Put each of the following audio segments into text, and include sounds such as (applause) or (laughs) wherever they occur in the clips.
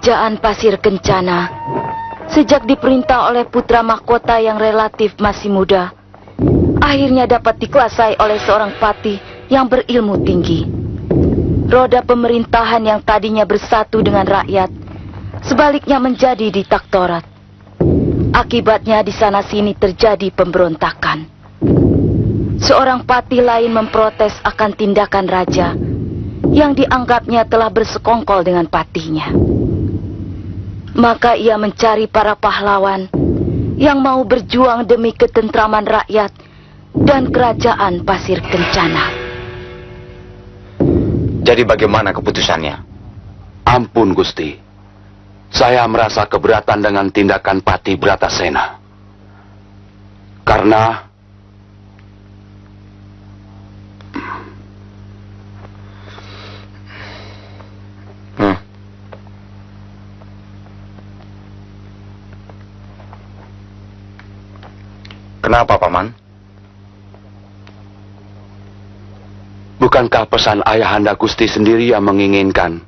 Kerajaan Pasir Kencana sejak diperintah oleh putra mahkota yang relatif masih muda akhirnya dapat dikuasai oleh seorang patih yang berilmu tinggi. Roda pemerintahan yang tadinya bersatu dengan rakyat sebaliknya menjadi ditaktorat. Akibatnya di sana sini terjadi pemberontakan. Seorang patih lain memprotes akan tindakan raja yang dianggapnya telah bersekongkol dengan patihnya. Maka ia mencari para pahlawan yang mau berjuang demi ketentraman rakyat dan kerajaan pasir kencana. Jadi bagaimana keputusannya? Ampun Gusti. Saya merasa keberatan dengan tindakan Pati Bratasena. Karena Kenapa, Paman? Bukankah pesan ayahanda Gusti sendiri yang menginginkan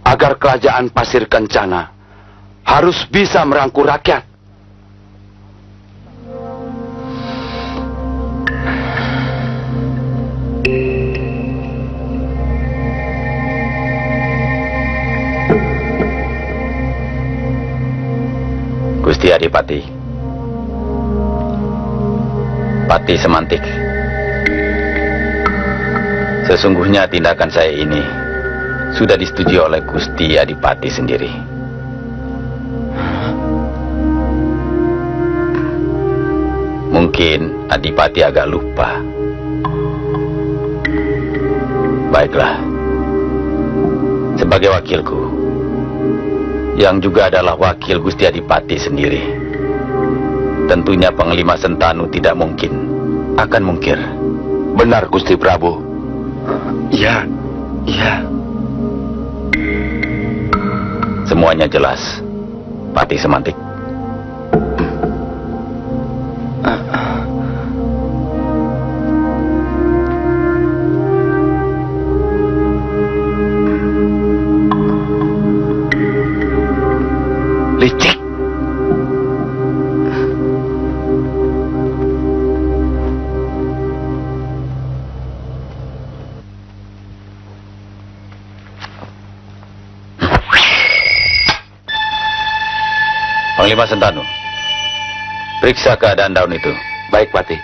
agar kerajaan Pasir Kencana harus bisa merangkul rakyat? Gusti Adipati. Pati semantik. Sesungguhnya tindakan saya ini sudah disetujui oleh Gusti Adipati sendiri. Mungkin Adipati agak lupa. Baiklah. Sebagai wakilku, yang juga adalah wakil Gusti Adipati sendiri. Tentunya Panglima Sentanu tidak mungkin akan mungkir. Benar Gusti Prabu. Iya, iya. Semuanya jelas. Pati semantik. Panglima Sentanu, periksa keadaan daun itu. Baik, Pati.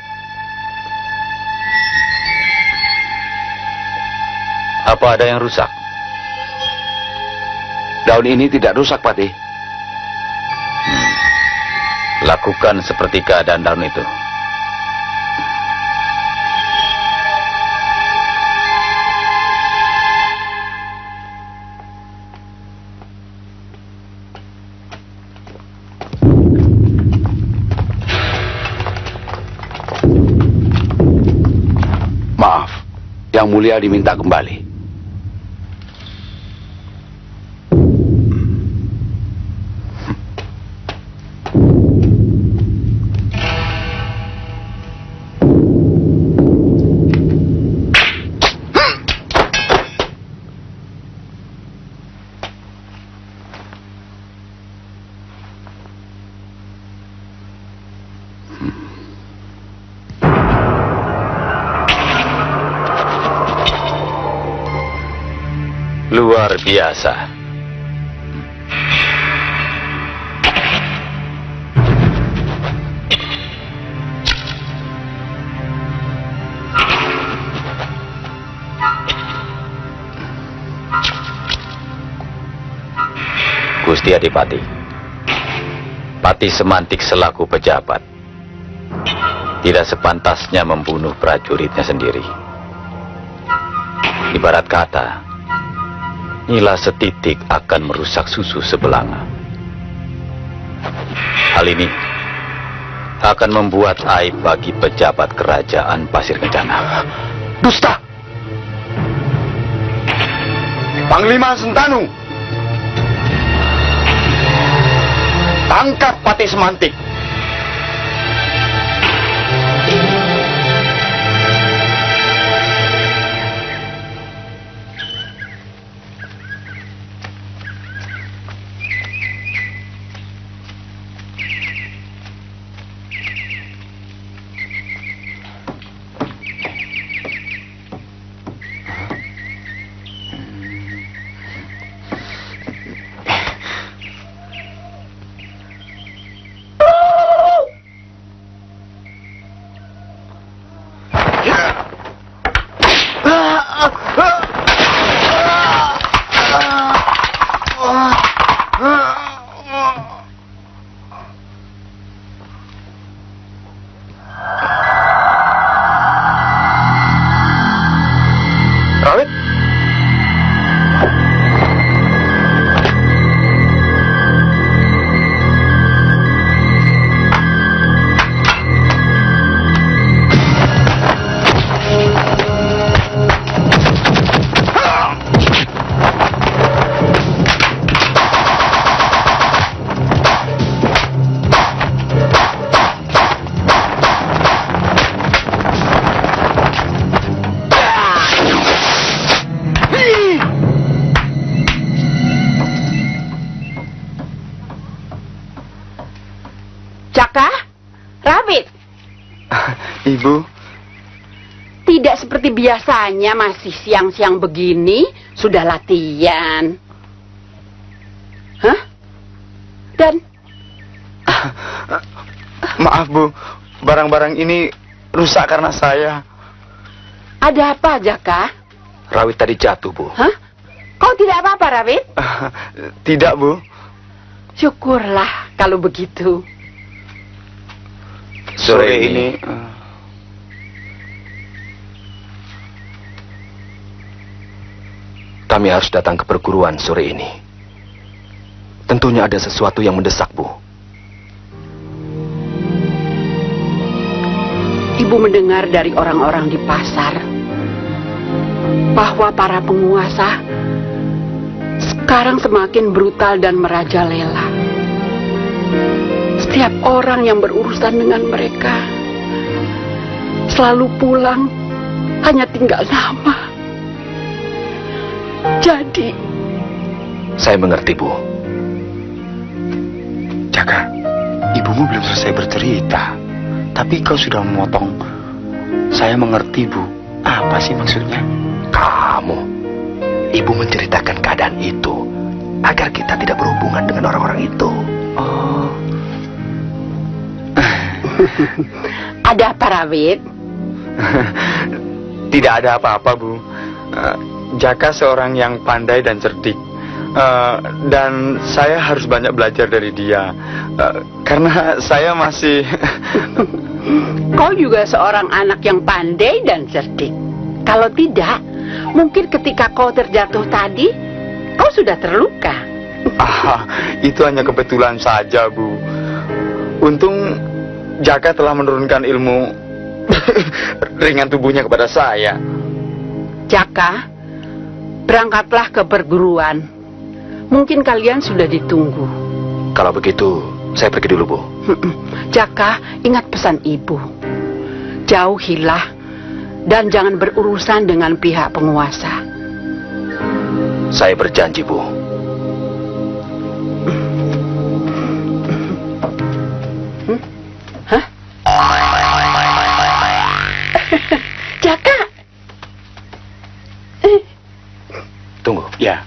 Apa ada yang rusak? Daun ini tidak rusak, Pati. Hmm. Lakukan seperti keadaan daun itu. Mulia diminta kembali. Biasa. Gusti Adipati, Pati Semantik selaku pejabat, tidak sepantasnya membunuh prajuritnya sendiri. Ibarat kata, Nila setitik akan merusak susu sebelanga. Hal ini akan membuat aib bagi pejabat kerajaan Pasir Kencana. Dusta! Panglima Sentanu! Tangkap Pati Semantik! Biasanya masih siang-siang begini sudah latihan. Hah? Dan maaf Bu, barang-barang ini rusak karena saya. ada apa, Jaka? Rawit tadi jatuh, Bu. Hah? Kau tidak apa-apa, Rabit? (laughs) Tidak Bu, Syukurlah kalau begitu. Sore ini eh, kami harus datang ke perguruan sore ini. Tentunya ada sesuatu yang mendesak, Bu. Ibu mendengar dari orang-orang di pasar bahwa para penguasa sekarang semakin brutal dan merajalela. Setiap orang yang berurusan dengan mereka selalu pulang hanya tinggal nama. Jadi, Saya mengerti, Bu. Jaka, ibumu belum selesai bercerita. Tapi kau sudah memotong. Saya mengerti, Bu. Apa sih maksudnya? Kamu, Ibu menceritakan keadaan itu agar kita tidak berhubungan dengan orang-orang itu. Oh, ada apa, Rawit? (laughs) tidak ada apa-apa, Bu. Eh, Jaka seorang yang pandai dan cerdik. Eh, dan saya harus banyak belajar dari dia. Eh, karena (laughs) saya masih... (laughs) Kau juga seorang anak yang pandai dan cerdik. Kalau tidak, mungkin ketika kau terjatuh tadi, kau sudah terluka. (laughs) ah, itu hanya kebetulan saja, Bu. Untung Jaka telah menurunkan ilmu ringan tubuhnya kepada saya. Jaka, berangkatlah ke perguruan. Mungkin kalian sudah ditunggu. Kalau begitu, saya pergi dulu, Bu. Jaka, ingat pesan ibu. Jauhilah dan jangan berurusan dengan pihak penguasa. Saya berjanji, Bu. Jaka, Ya. (laughs)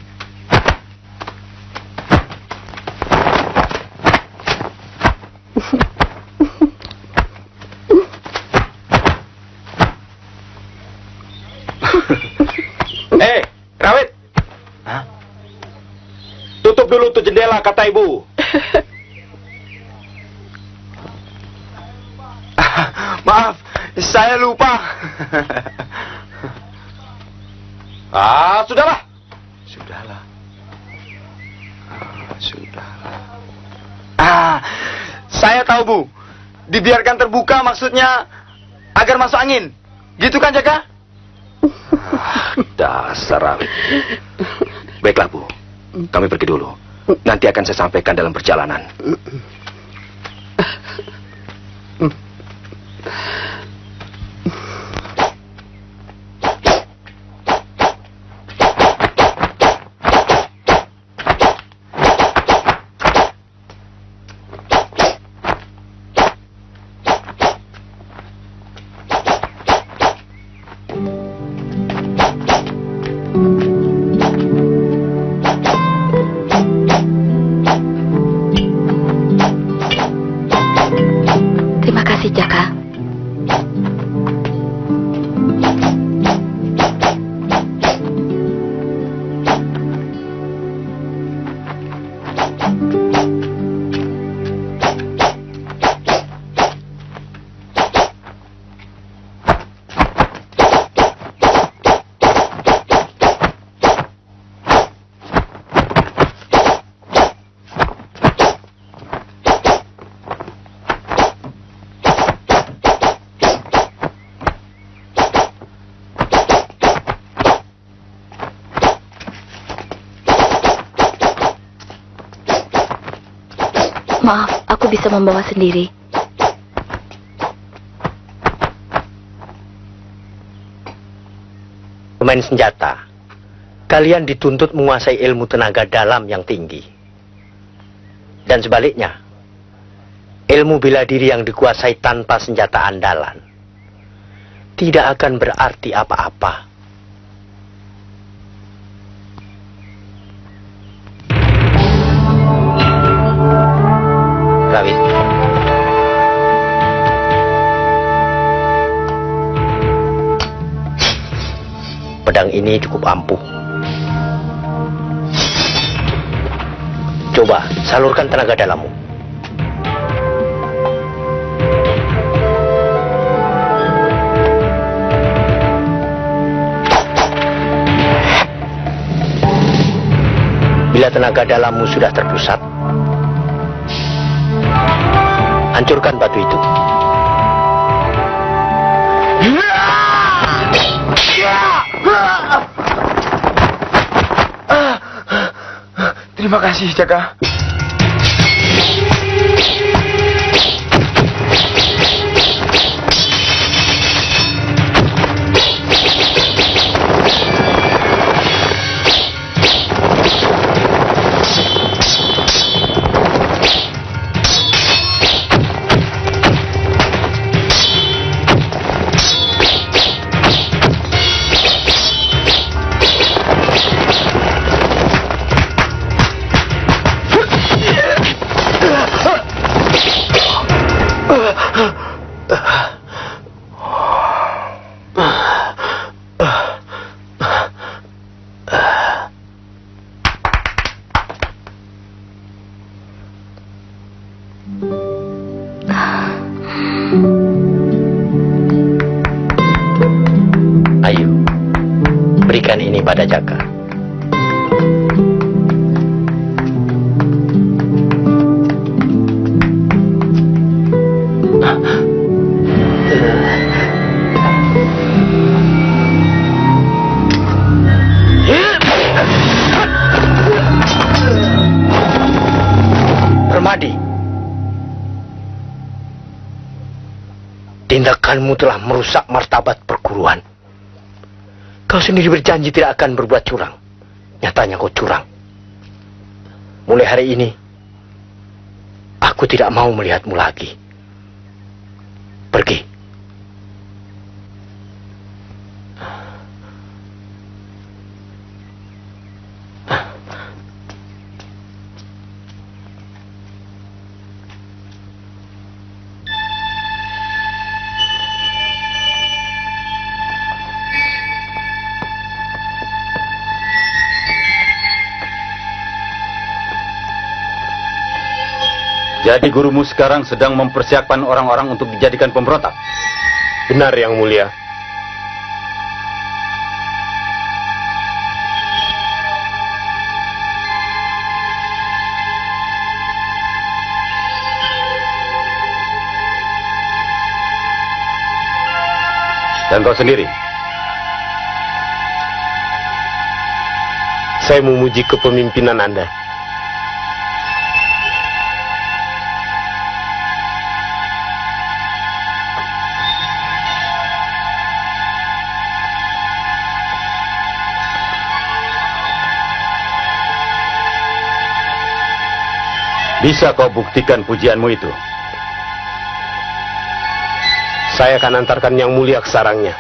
Eh, Rawit. Hah? Tutup dulu tuh jendela, kata ibu. (laughs) Maaf, saya lupa. Ah, sudahlah. Sudahlah. Ah, sudahlah. Ah, saya tahu Bu. Dibiarkan terbuka maksudnya agar masuk angin. Gitu kan Jaka? Dasar Rawit. Baiklah, Bu. Kami pergi dulu. Nanti akan saya sampaikan dalam perjalanan. Bisa membawa sendiri. Pemain senjata, kalian dituntut menguasai ilmu tenaga dalam yang tinggi. Dan sebaliknya, ilmu bela diri yang dikuasai tanpa senjata andalan tidak akan berarti apa-apa. Ini cukup ampuh. Coba salurkan tenaga dalammu. Bila tenaga dalammu sudah terpusat, hancurkan batu itu. Terima kasih, Jaka. Berikan ini pada Jaka. Permadi, tindakanmu telah merusak martabat. Kau sendiri berjanji tidak akan berbuat curang. Nyatanya kau curang. Mulai hari ini, aku tidak mau melihatmu lagi. Pergi. Jadi gurumu sekarang sedang mempersiapkan orang-orang untuk dijadikan pemberontak. Benar yang mulia. Dan kau sendiri, Saya memuji kepemimpinan Anda. Bisa kau buktikan pujianmu itu. Saya akan antarkan yang mulia ke sarangnya.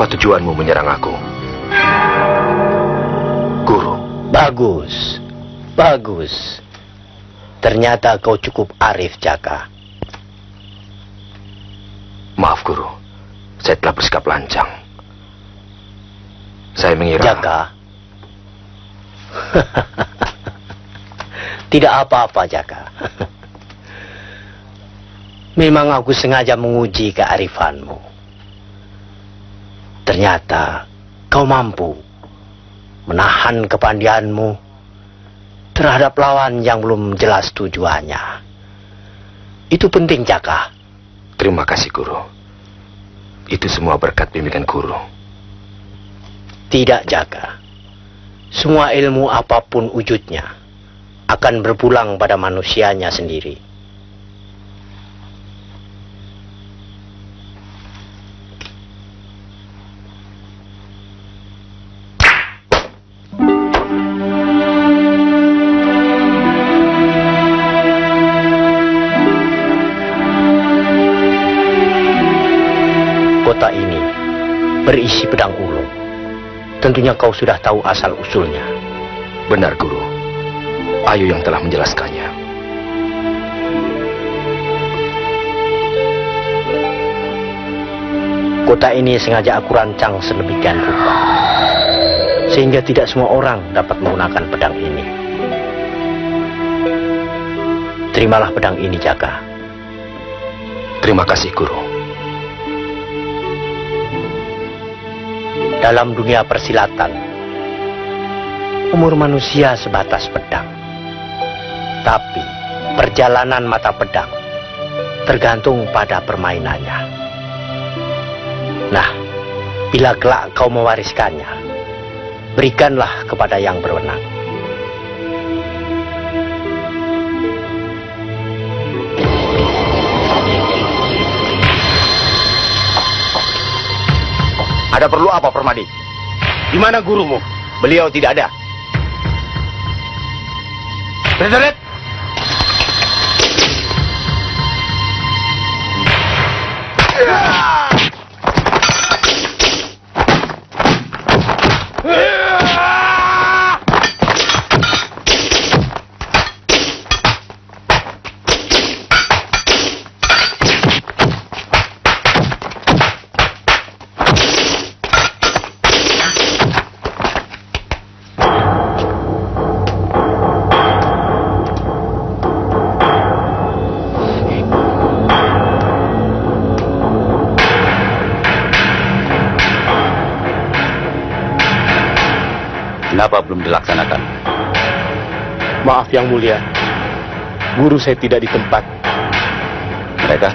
Apa tujuanmu menyerang aku? Guru, Bagus, bagus. Ternyata kau cukup arif, Jaka. maaf guru. Saya telah bersikap lancang. Saya mengira... Jaka. (laughs) Tidak apa-apa, Jaka. (laughs) Memang aku sengaja menguji kearifanmu. Ternyata kau mampu menahan kepandianmu terhadap lawan yang belum jelas tujuannya. Itu penting, Jaka. Terima kasih guru. Itu semua berkat bimbingan guru. Tidak, Jaka. Semua ilmu apa pun wujudnya akan berpulang pada manusianya sendiri. Berisi pedang ulung. Tentunya kau sudah tahu asal usulnya. Benar guru. Ayu yang telah menjelaskannya. Kota ini sengaja aku rancang sedemikian rupa. Sehingga tidak semua orang dapat menggunakan pedang ini. Terimalah pedang ini, Jaka. Terima kasih guru. Dalam dunia persilatan, umur manusia sebatas pedang. Tapi perjalanan mata pedang tergantung pada permainannya. Nah, bila kelak kau mewariskannya, berikanlah kepada yang berwenang. Ada perlu apa, Permadi? Di mana gurumu? Beliau tidak ada. Prajurit! Maaf yang mulia, guru saya tidak di tempat. Mereka?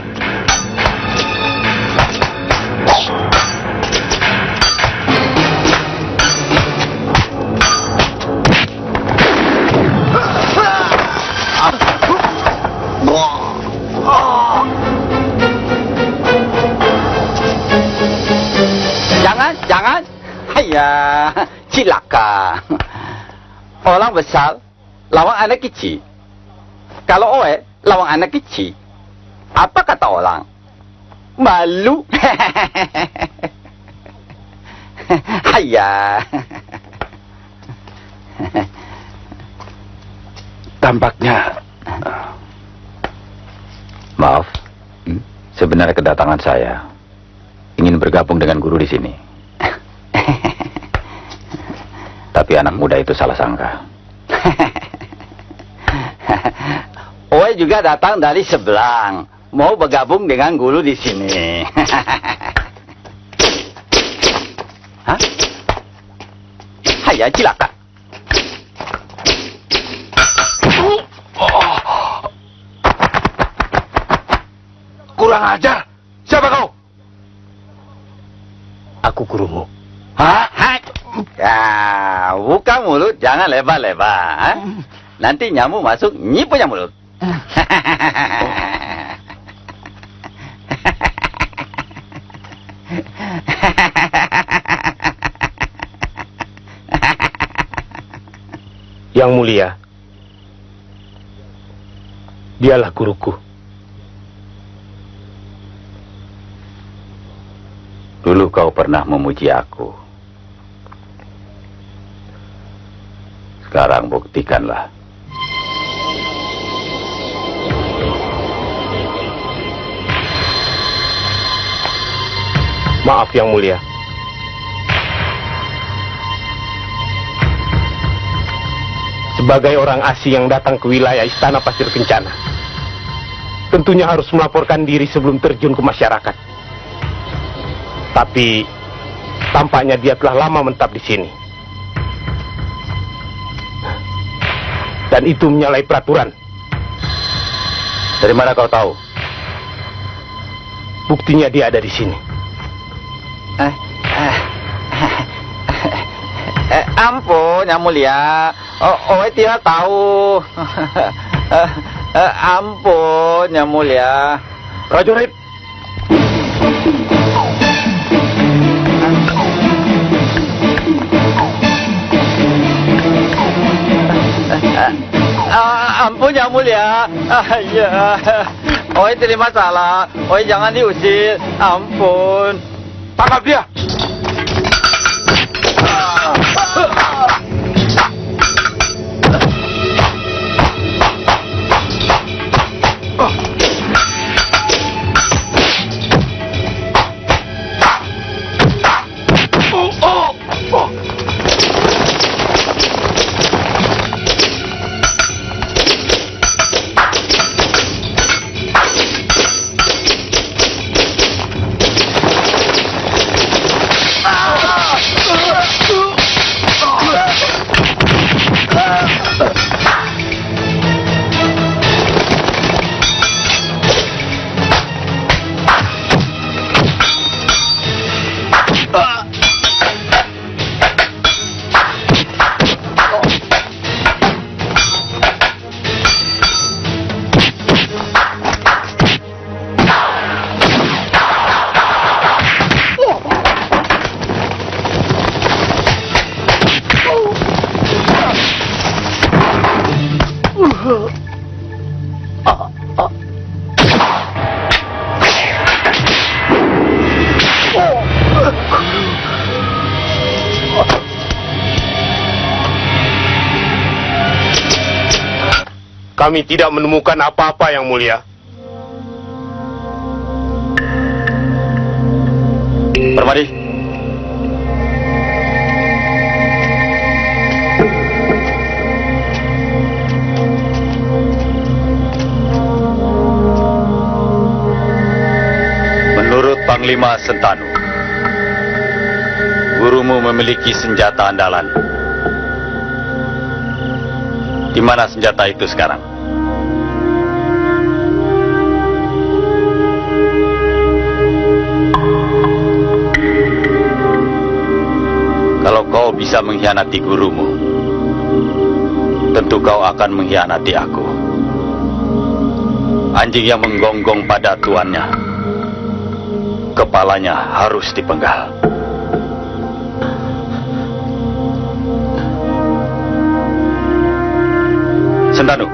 Jangan, jangan. Haya, cilaka. Orang besar lawan anak kecil. Kalau oe lawan anak kecil, apa kata orang? Malu. (laughs) Haya. Tampaknya Maaf, Hmm? sebenarnya kedatangan saya ingin bergabung dengan guru di sini. (laughs) Tapi anak muda itu salah sangka. (laughs) Juga datang dari seberang, mau bergabung dengan guru di sini. (laughs) Hah? Haya cilaka. kurang ajar. Siapa kau? Aku gurumu. Hah? Hah? Ya, buka mulut, jangan lebar-lebar. Nanti nyamuk masuk, nyi punya mulut. Yang mulia, dialah guruku. Dulu kau pernah memuji aku. Sekarang buktikanlah. Maaf yang mulia. Sebagai orang asing yang datang ke wilayah Istana Pasir Kencana, tentunya harus melaporkan diri sebelum terjun ke masyarakat. Tapi tampaknya dia telah lama mentap di sini. Dan itu menyalahi peraturan. Dari mana kau tahu? Buktinya dia ada di sini. Eh, eh, eh, ampun, Yang Mulia. Oh, oh tidak tahu. (laughs) Eh, eh, ampun, Yang Mulia. Prajurit, Ah, ampun Yang Mulia. Ah, ya. Oi terima salah. Oi jangan diusir. Ampun. Tangkap dia! Kami tidak menemukan apa-apa yang mulia. Permadi. Menurut Panglima Sentanu, gurumu memiliki senjata andalan. Di mana senjata itu sekarang? Bisa mengkhianati gurumu, tentu kau akan mengkhianati aku. Anjing yang menggonggong pada tuannya, kepalanya harus dipenggal. Sentanu.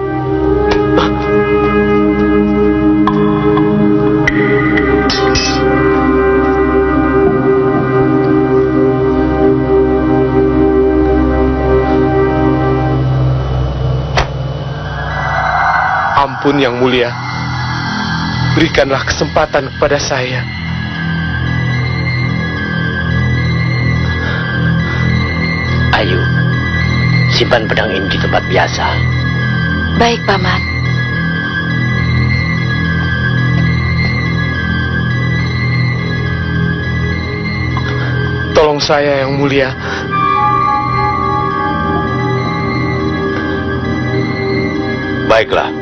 Ampun yang mulia. Berikanlah kesempatan kepada saya. Ayo, simpan pedang ini di tempat biasa. Baik, Paman. Tolong saya yang mulia. Baiklah.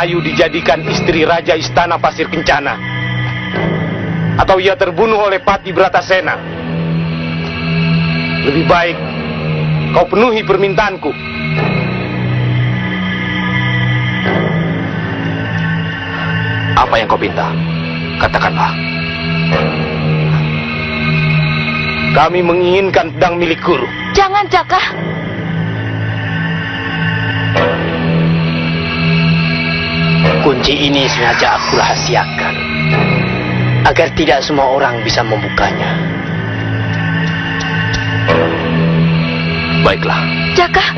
Ayu dijadikan istri Raja Istana Pasir Kencana, atau ia terbunuh oleh Pati Bratasena, lebih baik kau penuhi permintaanku. Apa yang kau minta? Katakanlah. Kami menginginkan pedang milik guru. Jangan, Jaka. Kunci ini sengaja aku rahasiakan. Agar tidak semua orang bisa membukanya. Baiklah, Jaka,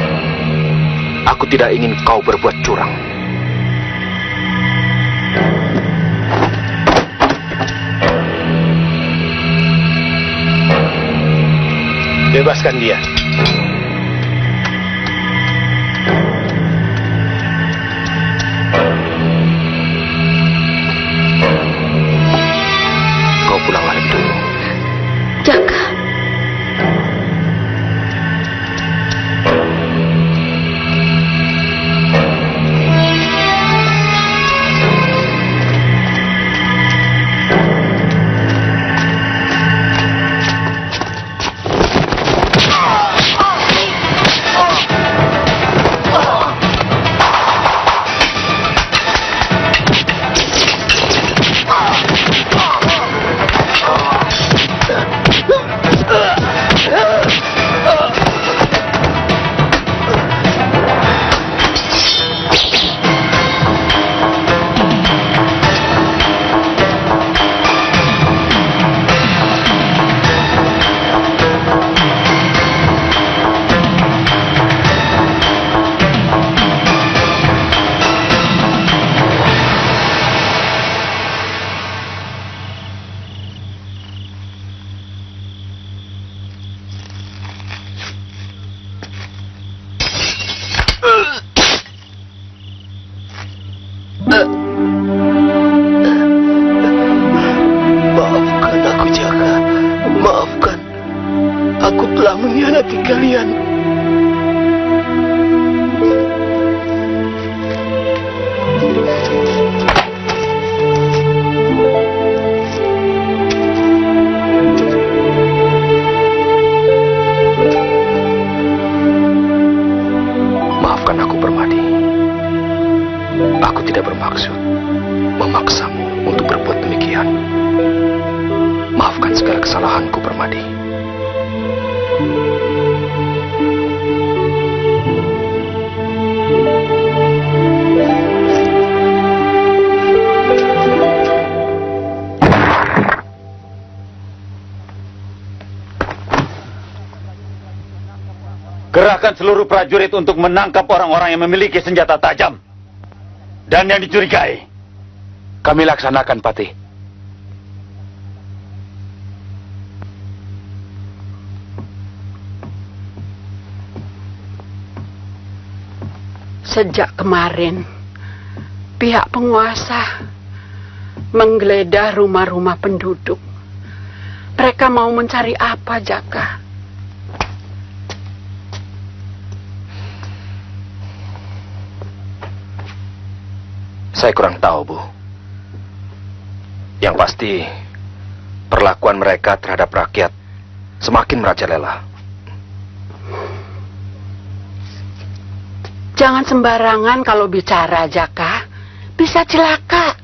aku tidak ingin kau berbuat curang. Bebaskan dia. Segala kesalahanku, Permadi. Kerahkan seluruh prajurit untuk menangkap orang-orang yang memiliki senjata tajam. Dan yang dicurigai. Kami laksanakan, Patih. Sejak kemarin, pihak penguasa menggeledah rumah-rumah penduduk. Mereka mau mencari apa, Jaka? Saya kurang tahu, Bu. Yang pasti, perlakuan mereka terhadap rakyat semakin merajalela. Jangan sembarangan kalau bicara, Jaka. Bisa celaka.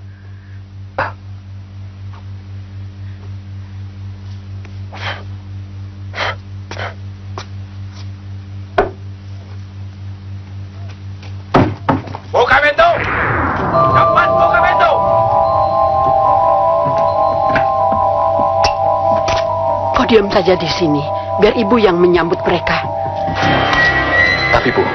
Buka pintu! Cepat buka pintu! Kau diam saja di sini, biar ibu yang menyambut mereka. Tapi, Bu,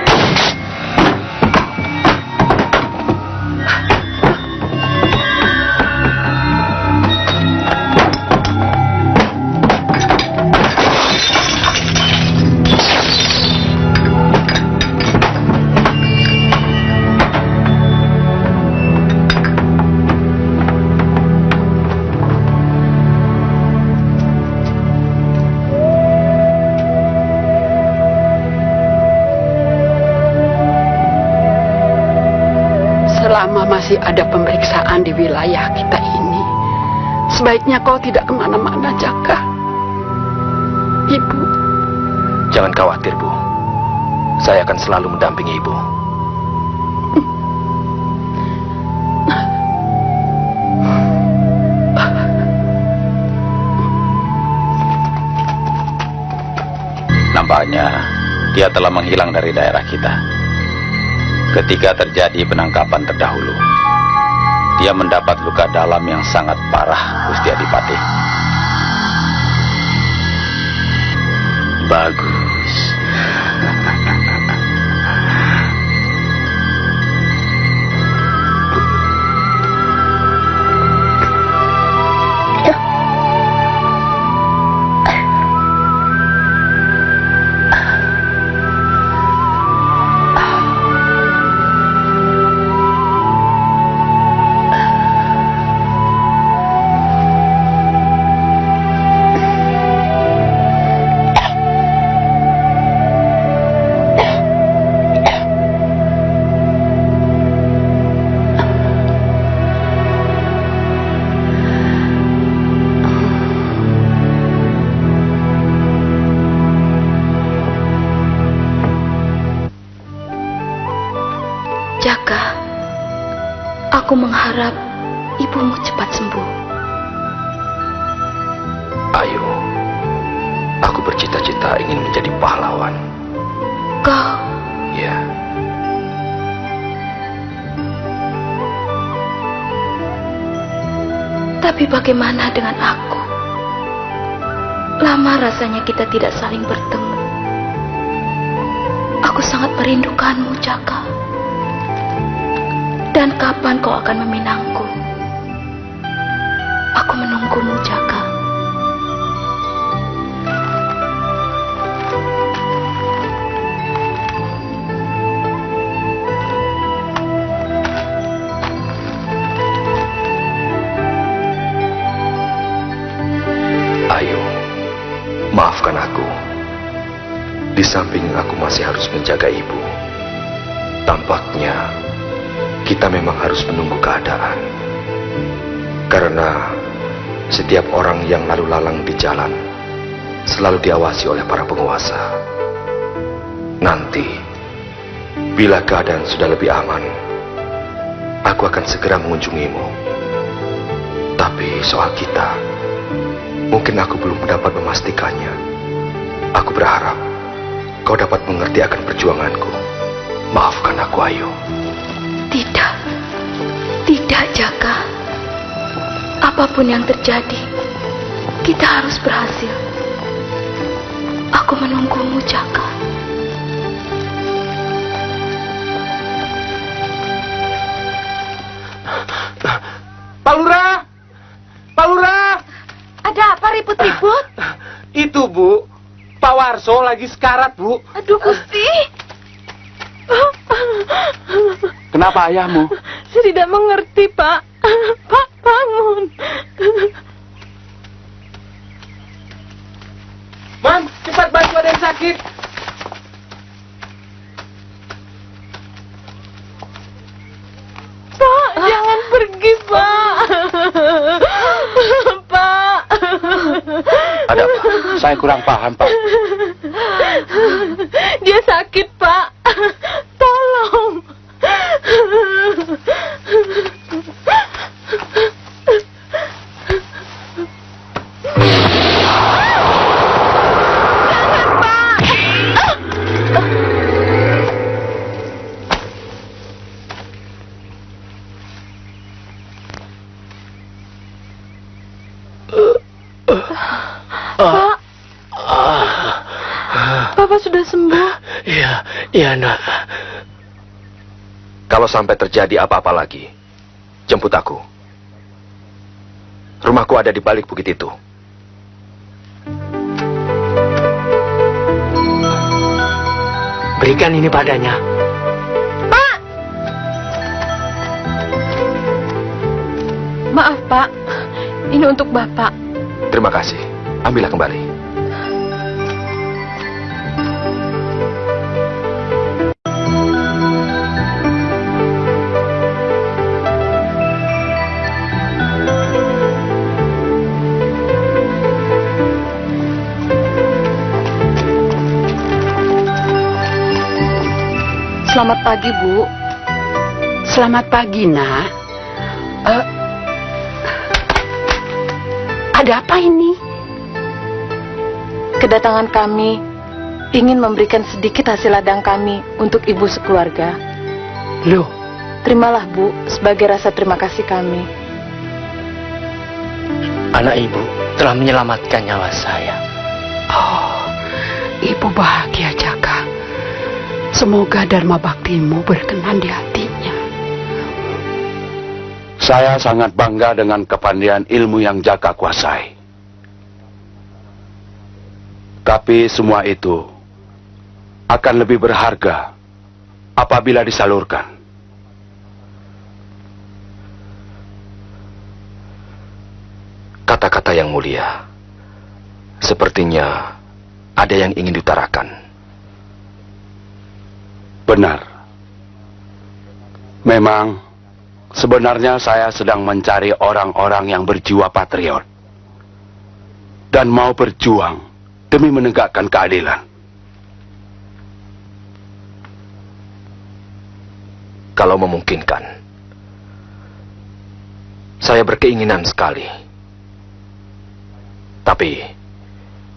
selama masih ada pemeriksaan di wilayah kita ini, sebaiknya kau tidak ke mana-mana, Jaka. Ibu, Jangan khawatir, Bu. Saya akan selalu mendampingi Ibu. Nampaknya dia telah menghilang dari daerah kita. Ketika terjadi penangkapan terdahulu, dia mendapat luka dalam yang sangat parah, Gusti Adipati. Bagus. Bagaimana dengan aku? Lama rasanya kita tidak saling bertemu. Aku sangat merindukanmu, Jaka. Dan kapan kau akan meminangku? Di samping aku masih harus menjaga ibu. Tampaknya kita memang harus menunggu keadaan. Karena setiap orang yang lalu lalang di jalan selalu diawasi oleh para penguasa. Nanti, bila keadaan sudah lebih aman, aku akan segera mengunjungimu. Tapi soal kita, mungkin aku belum dapat memastikannya. Aku berharap kau dapat mengerti akan perjuanganku. Maafkan aku, Ayu. Tidak. Tidak, Jaka. Apa pun yang terjadi, kita harus berhasil. Aku menunggumu, Jaka. Pak Lurah! Pak Lurah! Ada apa ribut-ribut? Itu, Bu. Pak Warso lagi sekarat, Bu. Aduh, Gusti. Kenapa ayahmu? Saya tidak mengerti, Pak. Pak, bangun. Man, cepat bantu ada yang sakit. Pak, jangan pergi, Pak. Ada apa? Saya kurang paham, Pak. Dia sakit, Pak. Pak, Papa sudah sembuh. Iya, iya, nak. Kalau sampai terjadi apa-apa lagi, jemput aku. Rumahku ada di balik bukit itu. Berikan ini padanya. Maaf, Pak. Ini untuk Bapak. Terima kasih. Ambillah kembali. Selamat pagi, Bu. Selamat pagi, Nak. Uh, ada apa ini? Kedatangan kami ingin memberikan sedikit hasil ladang kami untuk ibu sekeluarga. Loh, Terimalah, Bu, sebagai rasa terima kasih kami. Anak ibu telah menyelamatkan nyawa saya. oh, ibu bahagia, Jaka. Semoga Dharma Baktimu berkenan di hatinya. Saya sangat bangga dengan kepandaian ilmu yang Jaka kuasai. Tapi semua itu akan lebih berharga apabila disalurkan. Kata-kata yang mulia. Sepertinya ada yang ingin diutarakan. Benar. Memang sebenarnya saya sedang mencari orang-orang yang berjiwa patriot dan mau berjuang demi menegakkan keadilan. Kalau memungkinkan. Saya berkeinginan sekali. Tapi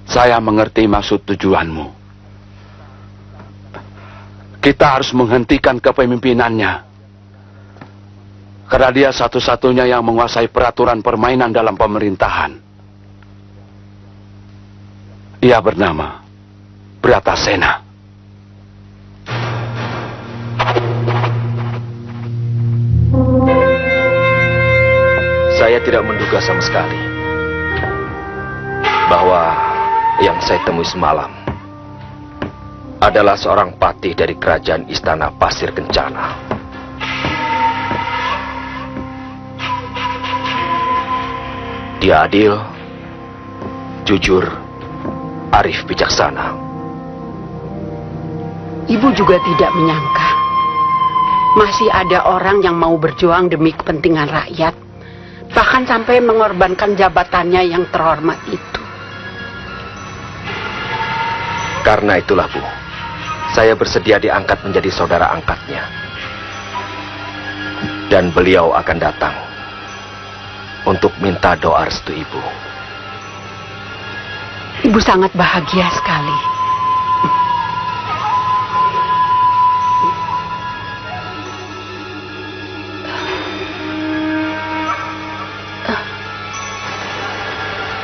Saya mengerti maksud tujuanmu. Kita harus menghentikan kepemimpinannya. Karena dia satu-satunya yang menguasai peraturan permainan dalam pemerintahan. Ia bernama Bratasena. saya tidak menduga sama sekali bahwa yang saya temui semalam adalah seorang patih dari kerajaan istana Pasir Kencana. Dia adil, jujur, arif bijaksana. Ibu juga tidak menyangka masih ada orang yang mau berjuang demi kepentingan rakyat, bahkan sampai mengorbankan jabatannya yang terhormat itu. Karena itulah, Bu, saya bersedia diangkat menjadi saudara angkatnya. Dan beliau akan datang untuk minta doa restu Ibu. Ibu sangat bahagia sekali.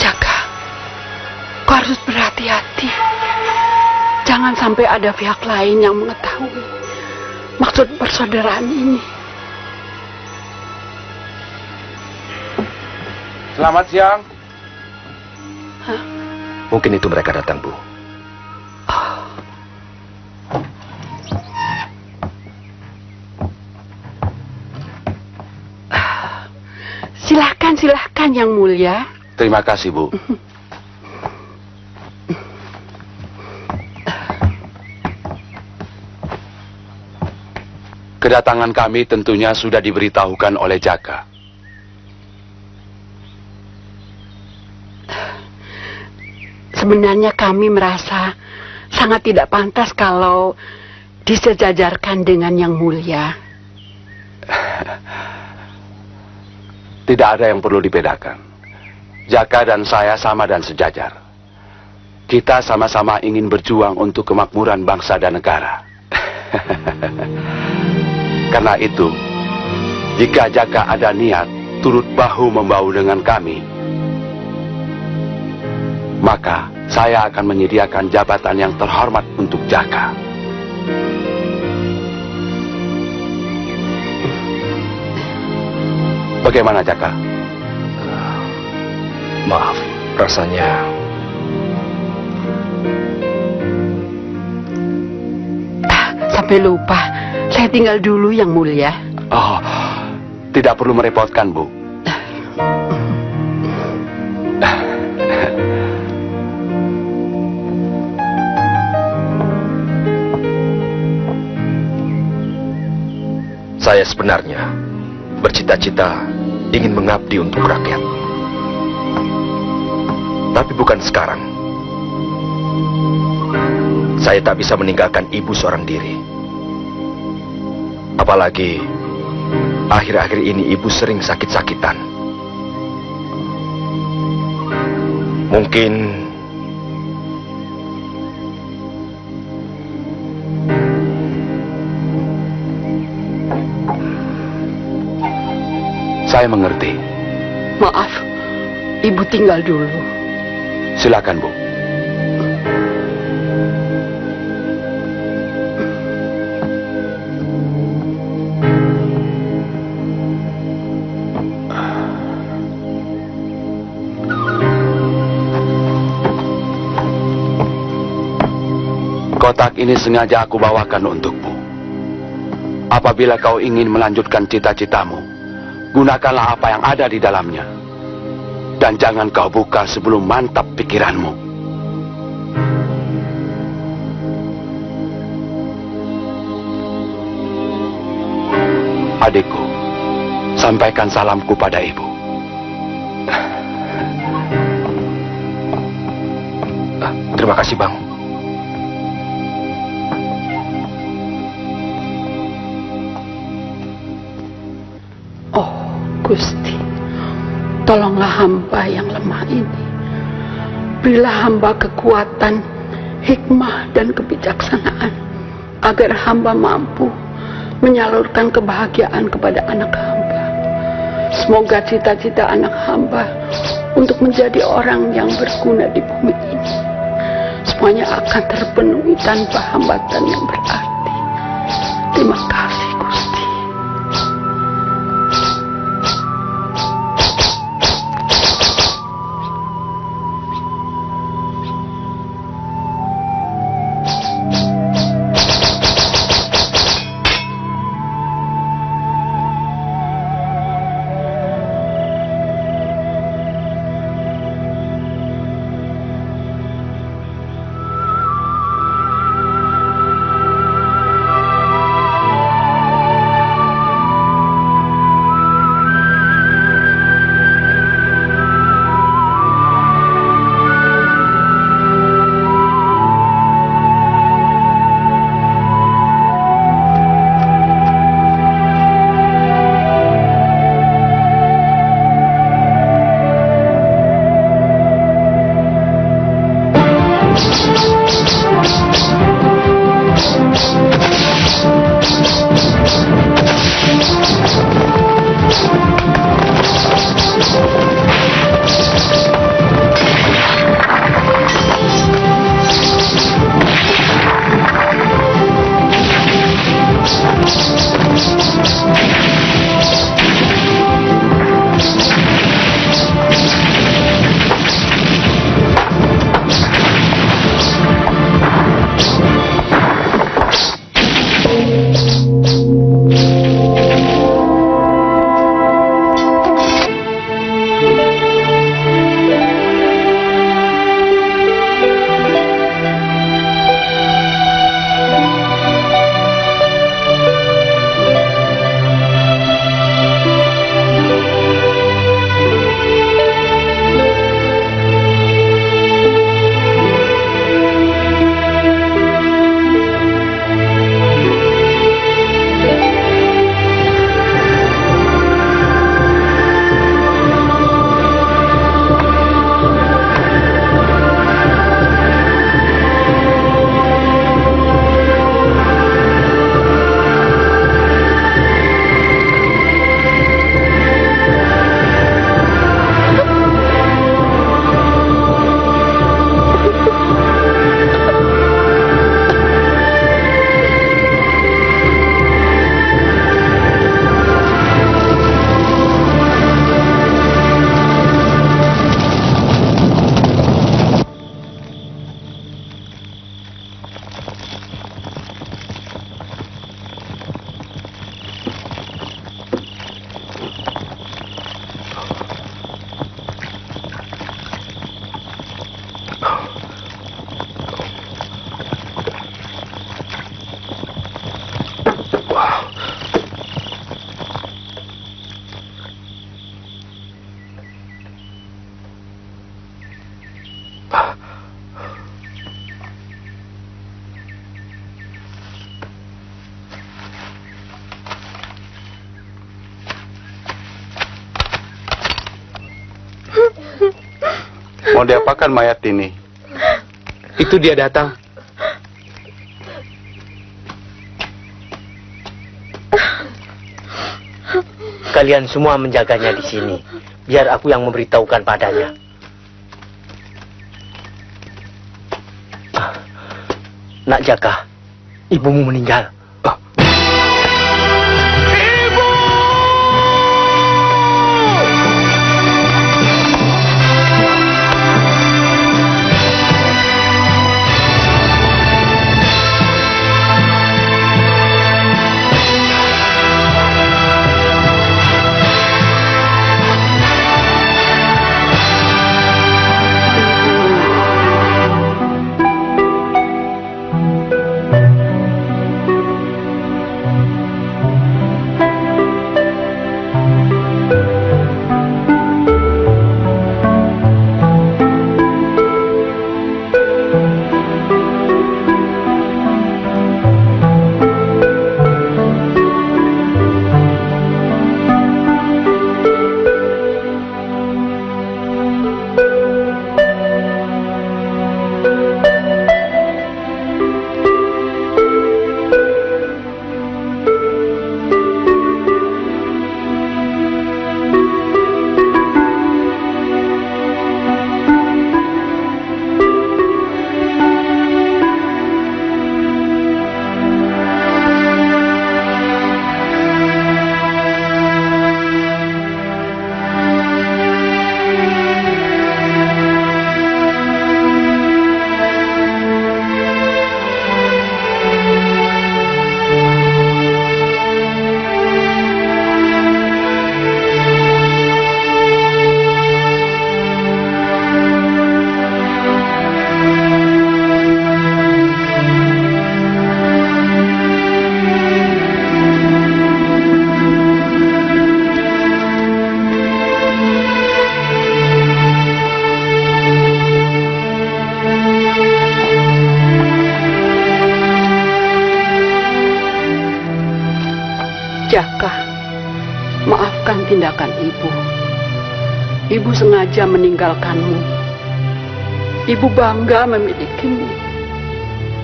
Jaga, kau harus berhati-hati. Jangan sampai ada pihak lain yang mengetahui maksud persaudaraan ini. Selamat siang. Mungkin itu mereka datang, Bu. Silahkan, silahkan yang mulia. Terima kasih, Bu. Kedatangan kami tentunya sudah diberitahukan oleh Jaka. Sebenarnya kami merasa sangat tidak pantas kalau disejajarkan dengan yang mulia. (laughs) Tidak ada yang perlu dibedakan. Jaka dan saya sama dan sejajar. Kita sama-sama ingin berjuang untuk kemakmuran bangsa dan negara. (laughs) Karena itu, jika Jaka ada niat turut bahu membahu dengan kami, maka saya akan menyediakan jabatan yang terhormat untuk Jaka. Bagaimana Jaka? Maaf, rasanya Sampai lupa, saya tinggal dulu yang mulia. Oh, tidak perlu merepotkan, Bu. Saya sebenarnya bercita-cita ingin mengabdi untuk rakyat. Tapi bukan sekarang. Saya tak bisa meninggalkan ibu seorang diri. Apalagi akhir-akhir ini ibu sering sakit-sakitan. Mungkin Saya mengerti. Maaf, ibu tinggal dulu. Silakan, Bu. Kotak ini sengaja aku bawakan untukmu. Apabila kau ingin melanjutkan cita-citamu, gunakanlah apa yang ada di dalamnya. Dan jangan kau buka sebelum mantap pikiranmu. Adikku, sampaikan salamku pada ibu. terima kasih, Bang. Gusti, tolonglah hamba yang lemah ini. Berilah hamba kekuatan, hikmah, dan kebijaksanaan agar hamba mampu menyalurkan kebahagiaan kepada anak hamba. Semoga cita-cita anak hamba untuk menjadi orang yang berguna di bumi ini semuanya akan terpenuhi tanpa hambatan yang berarti. Terima kasih, Diapakan mayat ini? Itu dia datang. Kalian semua menjaganya di sini. Biar aku yang memberitahukan padanya. Ah, Nak Jaka, ibumu meninggal. Jaka, tindakan ibu. Ibu sengaja meninggalkanmu. Ibu bangga memilikimu.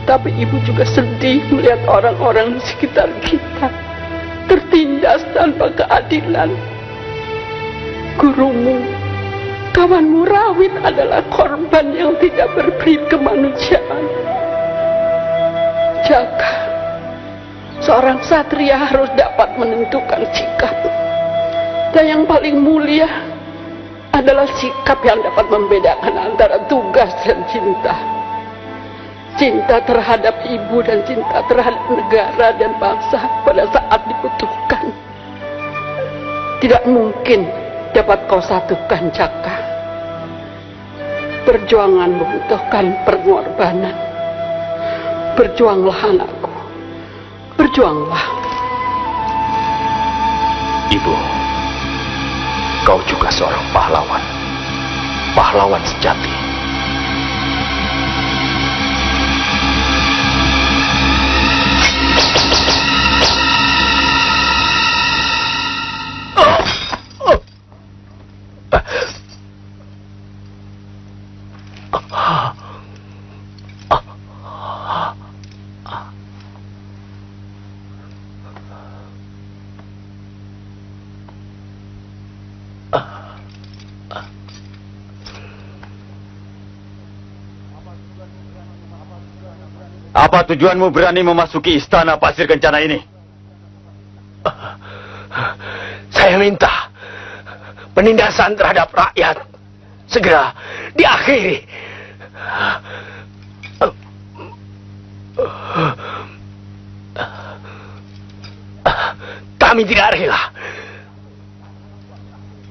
Tapi ibu juga sedih melihat orang-orang di sekitar kita tertindas tanpa keadilan. Gurumu, kawanmu Rawit adalah korban yang tidak berperi kemanusiaan. Jaka, seorang satria harus dapat menentukan sikap. Dan yang paling mulia adalah sikap yang dapat membedakan antara tugas dan cinta. Cinta terhadap ibu dan cinta terhadap negara dan bangsa pada saat dibutuhkan. Tidak mungkin dapat kau satukan Jaka. Perjuangan membutuhkan pengorbanan. Berjuanglah anakku. Berjuanglah. Ibu, kau juga seorang pahlawan. Pahlawan sejati. Tujuanmu berani memasuki istana pasir kencana ini? Saya minta penindasan terhadap rakyat segera diakhiri. Kami tidak rela.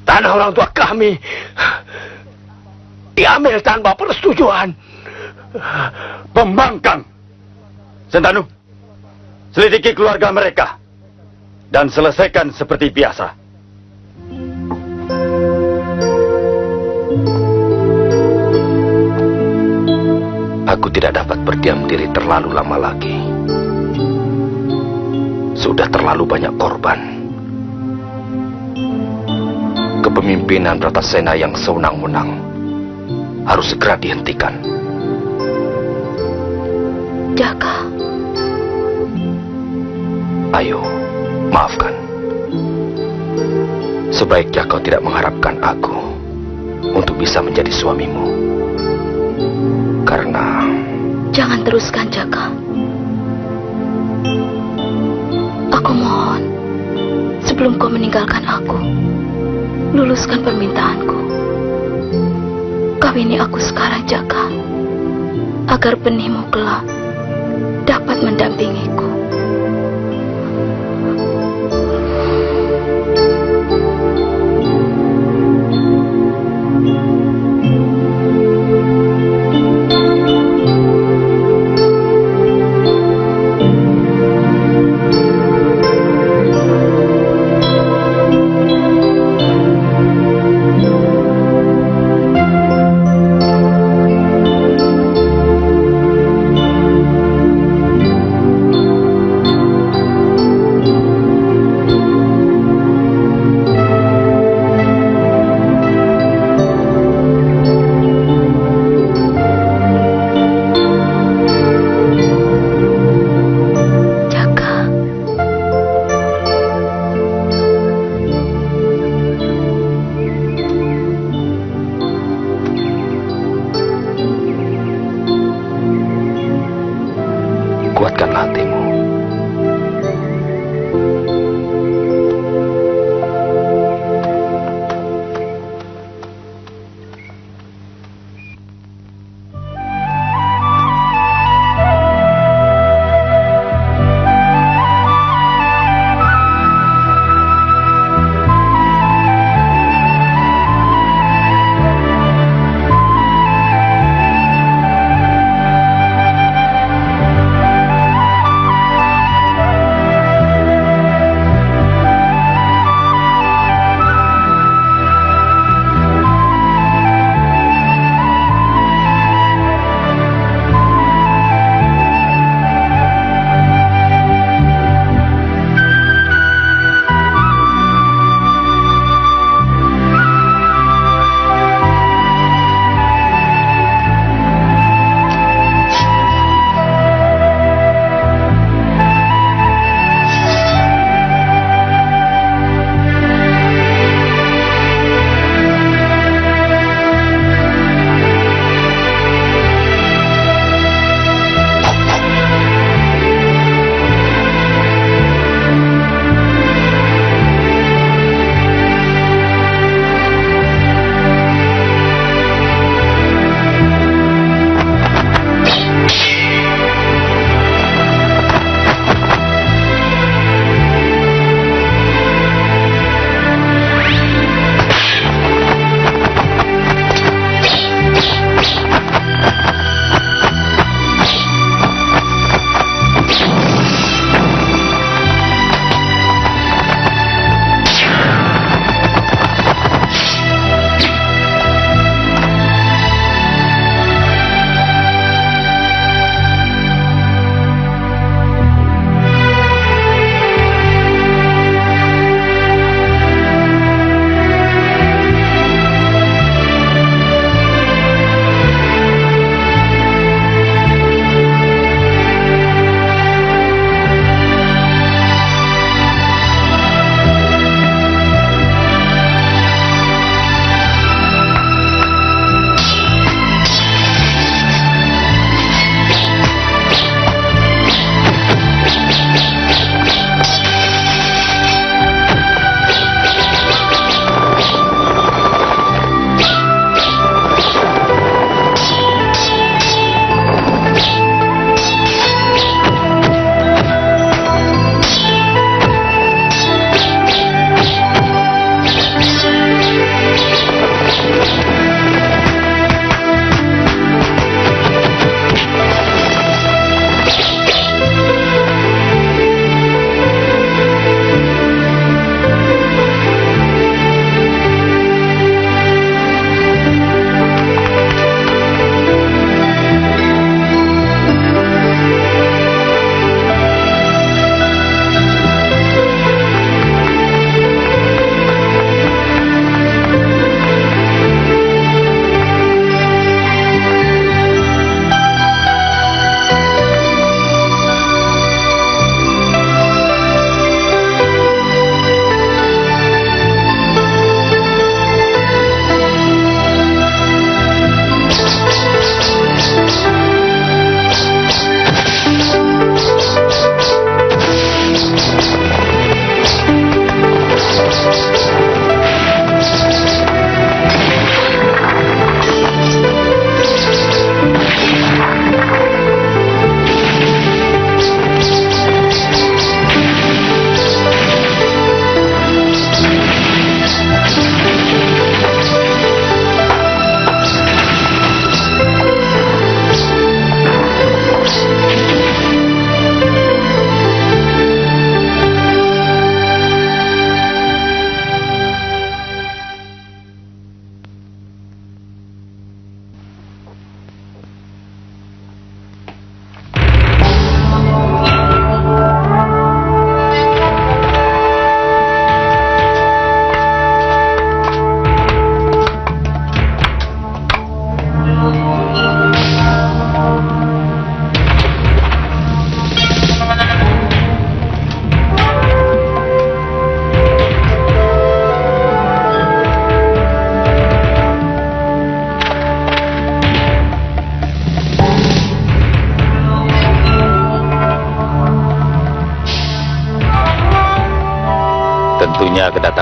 Tanah orang tua kami diambil tanpa persetujuan. Pembangkang! Sentanu, selidiki keluarga mereka dan selesaikan seperti biasa. Aku tidak dapat berdiam diri terlalu lama lagi. Sudah terlalu banyak korban. kepemimpinan Ratasena yang sewenang-wenang harus segera dihentikan. Jaka, Ayo, maafkan. Sebaiknya kau tidak mengharapkan aku untuk bisa menjadi suamimu. Karena jangan teruskan Jaka. Aku mohon, sebelum kau meninggalkan aku, luluskan permintaanku. Kawini aku sekarang Jaka, agar benihmu kelak dapat mendampingiku.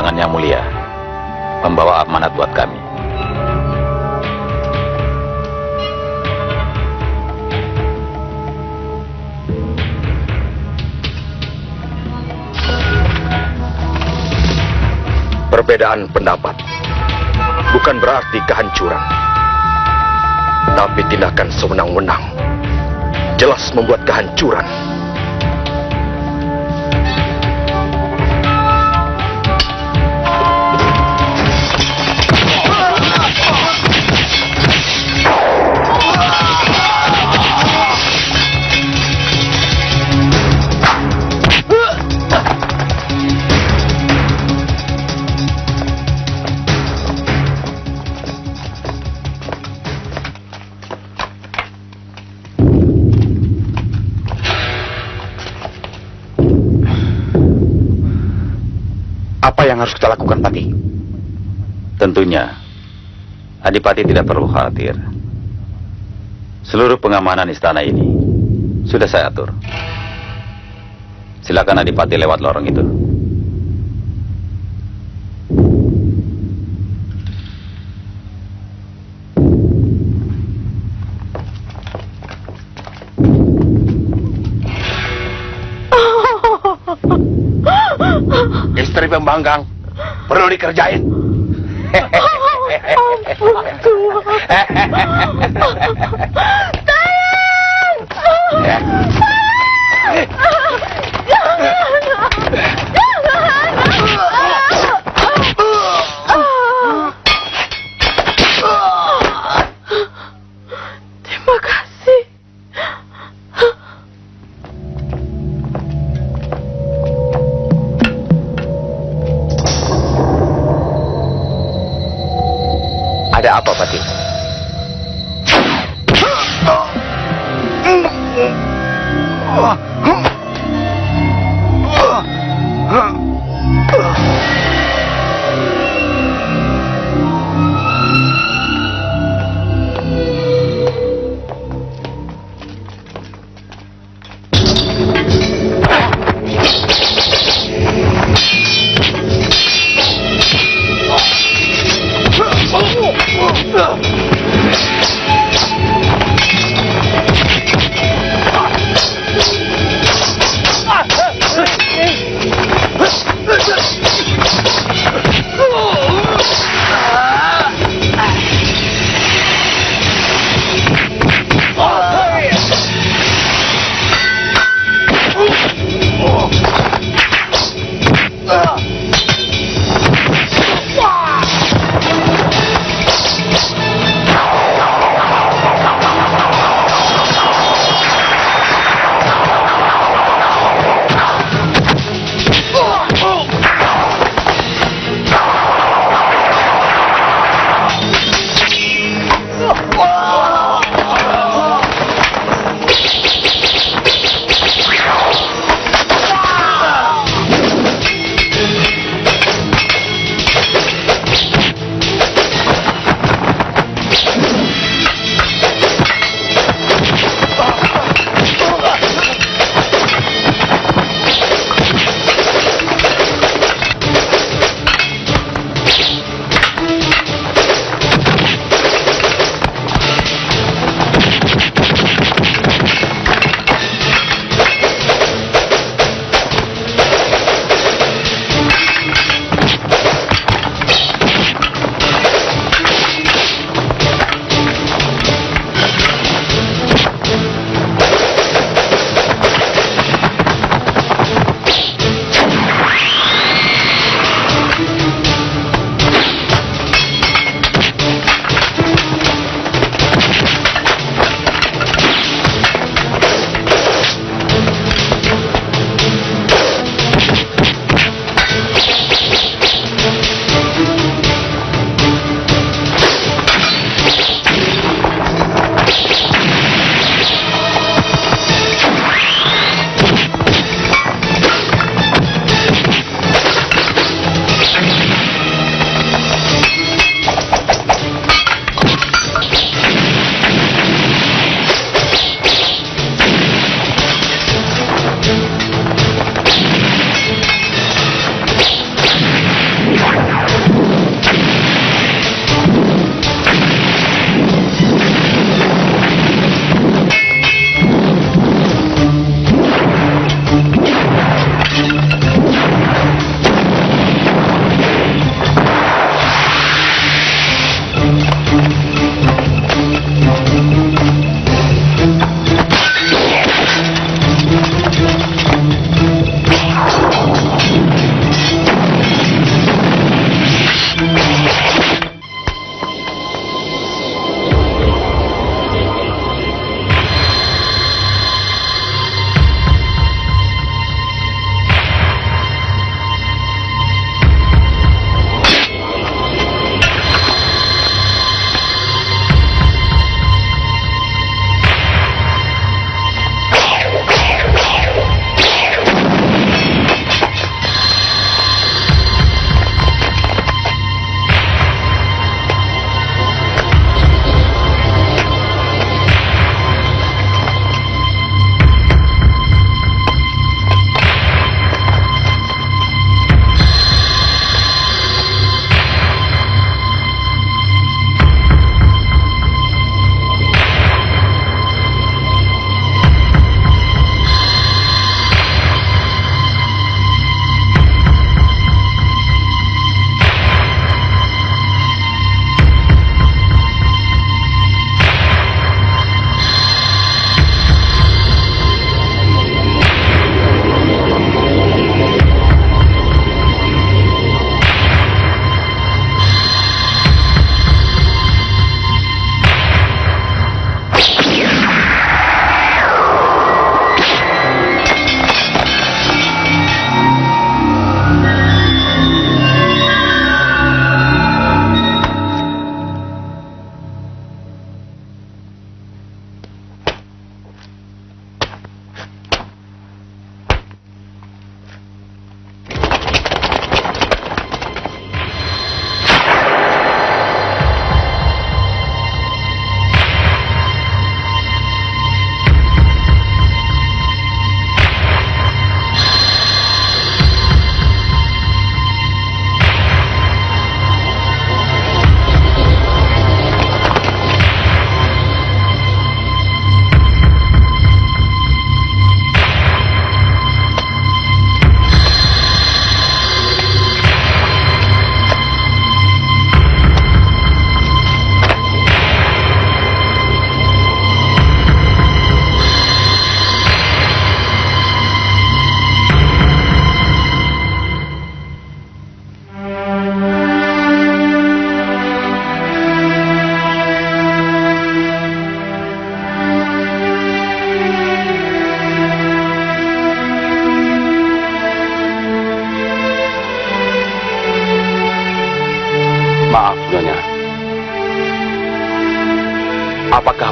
Kedatangan yang mulia membawa amanat buat kami. Perbedaan pendapat bukan berarti kehancuran, tapi tindakan sewenang-wenang jelas membuat kehancuran. Adipati tidak perlu khawatir. Seluruh pengamanan istana ini sudah saya atur. Silakan Adipati lewat lorong itu. Istri pembanggang perlu dikerjain. Terima (laughs)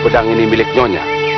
pedang ini milik Nyonya?